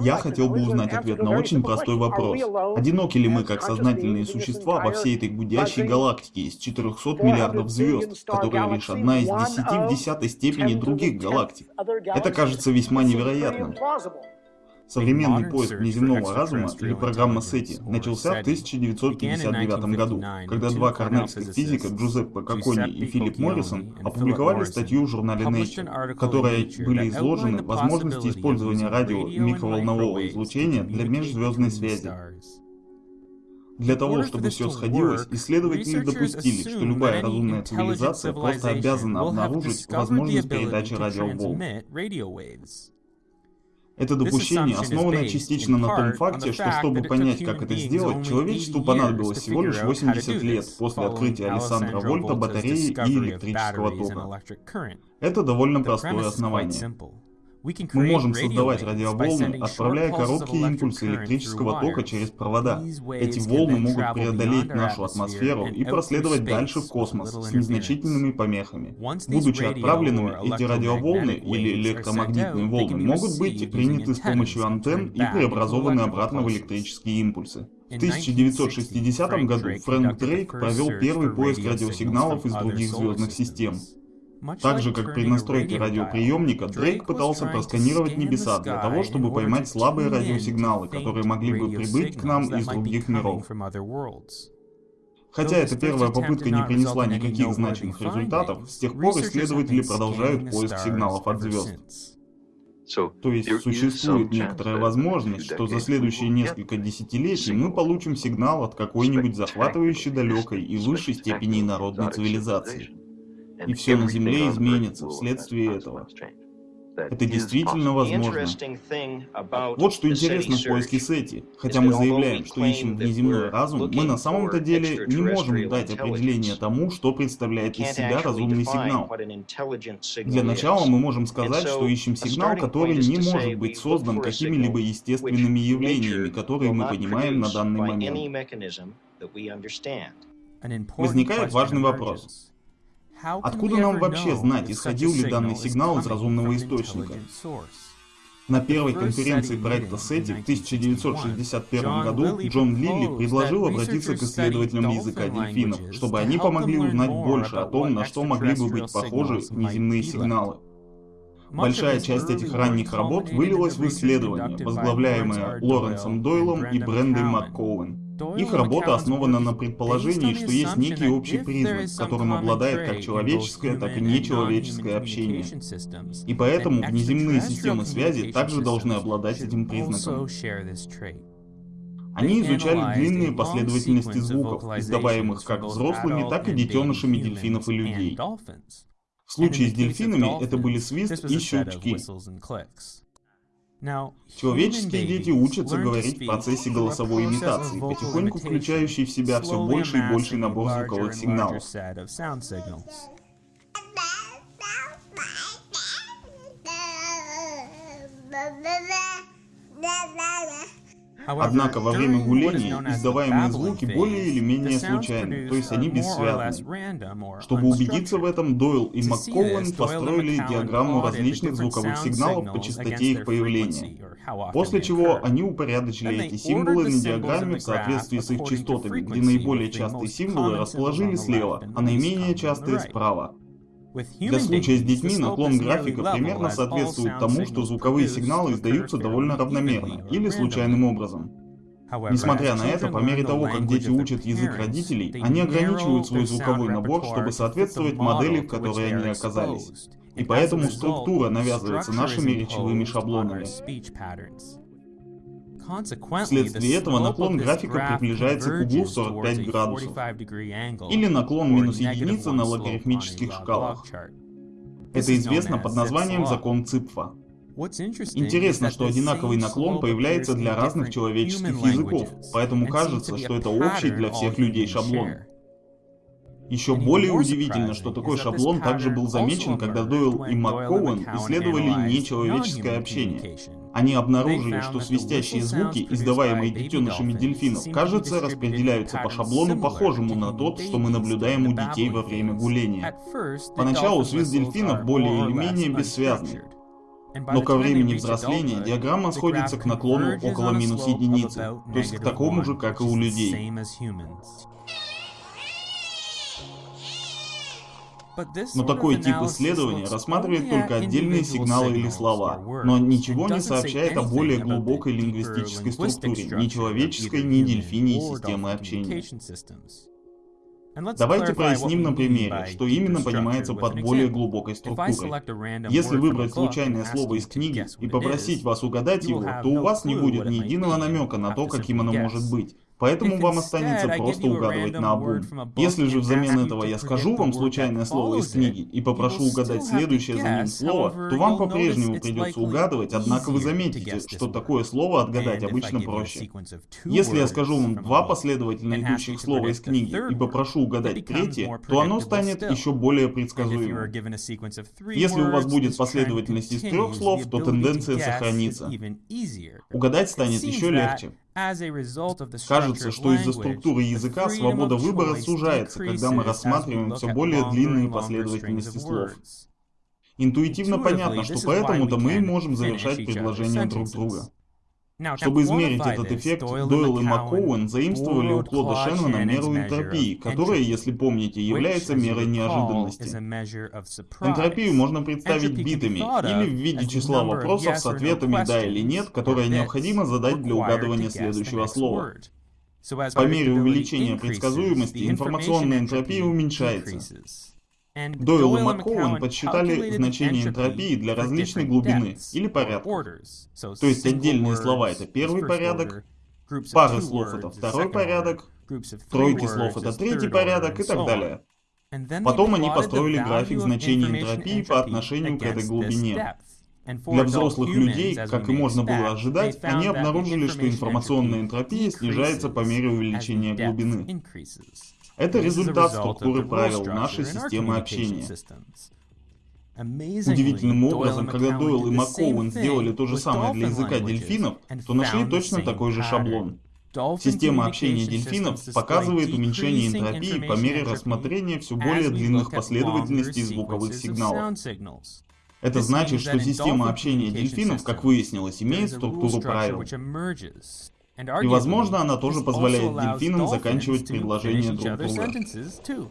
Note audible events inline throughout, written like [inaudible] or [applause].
Я хотел бы узнать ответ на очень простой вопрос. Одиноки ли мы как сознательные существа во всей этой гудящей галактике из 400 миллиардов звезд, которая лишь одна из десяти в десятой степени других галактик? Это кажется весьма невероятным. Современный поиск внеземного разума, или программа SETI, начался в 1959 году, когда два корнельских физика Джузеппе Кокони и Филипп Моррисон опубликовали статью в журнале Nature, в которой были изложены возможности использования радио и микроволнового излучения для межзвездной связи. Для того, чтобы все сходилось, исследователи допустили, что любая разумная цивилизация просто обязана обнаружить возможность передачи радиоволн. Это допущение основано частично на том факте, что чтобы понять, как это сделать, человечеству понадобилось всего лишь 80 лет после открытия Александра Вольта батареи и электрического тока. Это довольно простое основание. Мы можем создавать радиоволны, отправляя короткие импульсы электрического тока через провода. Эти волны могут преодолеть нашу атмосферу и проследовать дальше в космос с незначительными помехами. Будучи отправленными, эти радиоволны или электромагнитные волны могут быть приняты с помощью антенн и преобразованы обратно в электрические импульсы. В 1960 году Фрэнк Дрейк провел первый поиск радиосигналов из других звездных систем. Так же, как при настройке радиоприемника, Дрейк пытался просканировать небеса для того, чтобы поймать слабые радиосигналы, которые могли бы прибыть к нам из других миров. Хотя эта первая попытка не принесла никаких значимых результатов, с тех пор исследователи продолжают поиск сигналов от звезд. То есть существует некоторая возможность, что за следующие несколько десятилетий мы получим сигнал от какой-нибудь захватывающей далекой и высшей степени народной цивилизации и все на Земле изменится вследствие этого. Это действительно возможно. Вот что интересно в поиске Сети. Хотя мы заявляем, что ищем внеземной разум, мы на самом-то деле не можем дать определение тому, что представляет из себя разумный сигнал. Для начала мы можем сказать, что ищем сигнал, который не может быть создан какими-либо естественными явлениями, которые мы понимаем на данный момент. Возникает важный вопрос. Откуда нам вообще знать, исходил ли данный сигнал из разумного источника? На первой конференции проекта SETI в 1961 году Джон Лилли предложил обратиться к исследователям языка дельфинов, чтобы они помогли узнать больше о том, на что могли бы быть похожи внеземные сигналы. Большая часть этих ранних работ вылилась в исследования, возглавляемые Лоренсом Дойлом и Брендой МакКоуэн. Их работа основана на предположении, что есть некий общий признак, которым обладает как человеческое, так и нечеловеческое общение. И поэтому внеземные системы связи также должны обладать этим признаком. Они изучали длинные последовательности звуков, издаваемых как взрослыми, так и детенышами дельфинов и людей. В случае с дельфинами это были свист и щелчки. Человеческие дети учатся говорить в процессе голосовой имитации, потихоньку включающей в себя все больше и больший набор звуковых сигналов. [laughs] Однако во время гуления издаваемые звуки более или менее случайны, то есть они бессвязны. Чтобы убедиться в этом, Дойл и МакКоуэн построили диаграмму различных звуковых сигналов по частоте их появления, после чего они упорядочили эти символы на диаграмме в соответствии с их частотами, где наиболее частые символы расположили слева, а наименее частые справа. Для случая с детьми наклон графика примерно соответствует тому, что звуковые сигналы издаются довольно равномерно или случайным образом. Несмотря на это, по мере того, как дети учат язык родителей, они ограничивают свой звуковой набор, чтобы соответствовать модели, в которой они оказались. И поэтому структура навязывается нашими речевыми шаблонами. Вследствие этого наклон графика приближается к углу в 45 градусов, или наклон минус единица на логарифмических шкалах. Это известно под названием закон Ципфа. Интересно, что одинаковый наклон появляется для разных человеческих языков, поэтому кажется, что это общий для всех людей шаблон. Еще более удивительно, что такой шаблон также был замечен, когда Дойл и МакКоуэн исследовали нечеловеческое общение. Они обнаружили, что свистящие звуки, издаваемые детенышами дельфинов, кажется, распределяются по шаблону, похожему на тот, что мы наблюдаем у детей во время гуления. Поначалу свист дельфинов более или менее бессвязный. Но ко времени взросления диаграмма сходится к наклону около минус единицы, то есть к такому же, как и у людей. Но такой тип исследования рассматривает только отдельные сигналы или слова, но ничего не сообщает о более глубокой лингвистической структуре, ни человеческой, ни дельфиньей системы общения. Давайте проясним на примере, что именно понимается под более глубокой структурой. Если выбрать случайное слово из книги и попросить вас угадать его, то у вас не будет ни единого намека на то, каким оно может быть. Поэтому вам останется просто угадывать на обум. Если же взамен этого я скажу вам случайное слово из книги и попрошу угадать следующее за ним слово, то вам по-прежнему придется угадывать, однако вы заметите, что такое слово отгадать обычно проще. Если я скажу вам два последовательно идущих слова из книги и попрошу угадать третье, то оно станет еще более предсказуемым. Если у вас будет последовательность из трех слов, то тенденция сохранится. Угадать станет еще легче. Кажется, что из-за структуры языка свобода выбора сужается, когда мы рассматриваем все более длинные последовательности слов. Интуитивно понятно, что поэтому-то мы можем завершать предложения друг друга. Чтобы измерить этот эффект, Дойл и МакКоуэн заимствовали у Клода Шеннона меру энтропии, которая, если помните, является мерой неожиданности. Энтропию можно представить битами или в виде числа вопросов с ответами «да» или «нет», которые необходимо задать для угадывания следующего слова. По мере увеличения предсказуемости информационная энтропия уменьшается. Дойл и МакКоуэн подсчитали значение энтропии для различной глубины или порядка. То есть отдельные слова это первый порядок, пары слов это второй порядок, тройки слов это третий порядок и так далее. Потом они построили график значений энтропии по отношению к этой глубине. Для взрослых людей, как и можно было ожидать, они обнаружили, что информационная энтропия снижается по мере увеличения глубины. Это результат структуры правил нашей системы общения. Удивительным образом, когда Дойл и МакКоуэн сделали то же самое для языка дельфинов, то нашли точно такой же шаблон. Система общения дельфинов показывает уменьшение энтропии по мере рассмотрения все более длинных последовательностей звуковых сигналов. Это значит, что система общения дельфинов, как выяснилось, имеет структуру правил. И, возможно, она тоже позволяет дельфинам заканчивать предложения друг друга.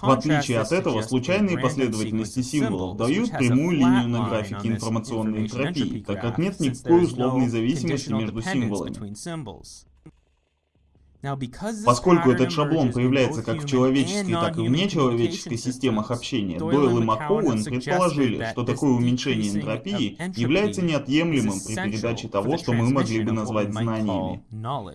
В отличие от этого, случайные последовательности символов дают прямую линию на графике информационной энтропии, так как нет никакой условной зависимости между символами. Поскольку этот шаблон появляется как в человеческой, так и в нечеловеческой системах общения, Дойл и МакКоуэн предположили, что такое уменьшение энтропии является неотъемлемым при передаче того, что мы могли бы назвать знаниями.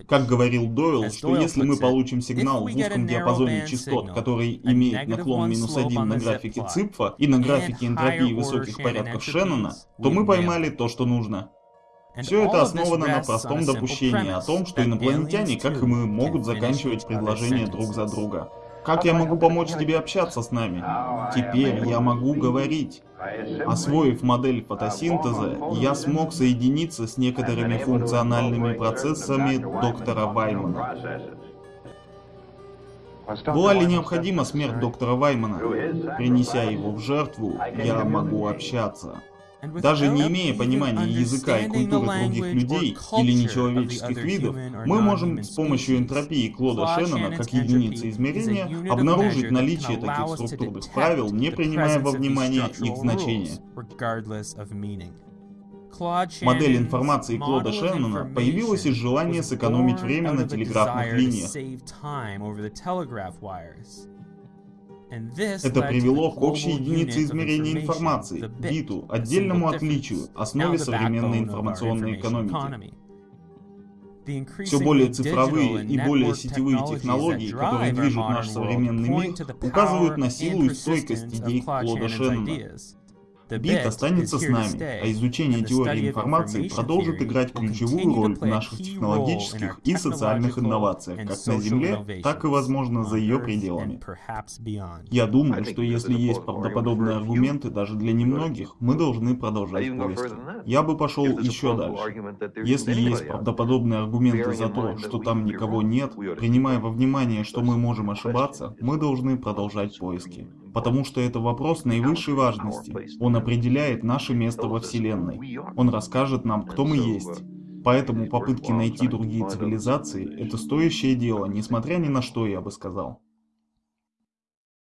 Как говорил Дойл, что если мы получим сигнал в узком диапазоне частот, который имеет наклон минус один на графике Ципфа и на графике энтропии высоких порядков Шеннона, то мы поймали то, что нужно. Все это основано на простом допущении о том, что инопланетяне, как и мы, могут заканчивать предложения друг за друга. Как я могу помочь тебе общаться с нами? Теперь я могу говорить. Освоив модель фотосинтеза, я смог соединиться с некоторыми функциональными процессами доктора Ваймана. Была ли необходима смерть доктора Ваймана? Принеся его в жертву, я могу общаться. Даже не имея понимания языка и культуры других людей или нечеловеческих видов, мы можем с помощью энтропии Клода Шеннона как единицы измерения обнаружить наличие таких структурных правил, не принимая во внимание их значения. Модель информации Клода Шеннона появилась из желания сэкономить время на телеграфных линиях. Это привело к общей единице измерения информации, биту, отдельному отличию, основе современной информационной экономики. Все более цифровые и более сетевые технологии, которые движут наш современный мир, указывают на силу и стойкость идей Клода Шеннона. Бит останется с нами, а изучение теории информации продолжит играть ключевую роль в наших технологических и социальных инновациях, как на Земле, так и, возможно, за ее пределами. Я думаю, что если есть правдоподобные аргументы даже для немногих, мы должны продолжать поиски. Я бы пошел еще дальше. Если есть правдоподобные аргументы за то, что там никого нет, принимая во внимание, что мы можем ошибаться, мы должны продолжать поиски. Потому что это вопрос наивысшей важности. Он определяет наше место во Вселенной. Он расскажет нам, кто мы есть. Поэтому попытки найти другие цивилизации – это стоящее дело, несмотря ни на что, я бы сказал.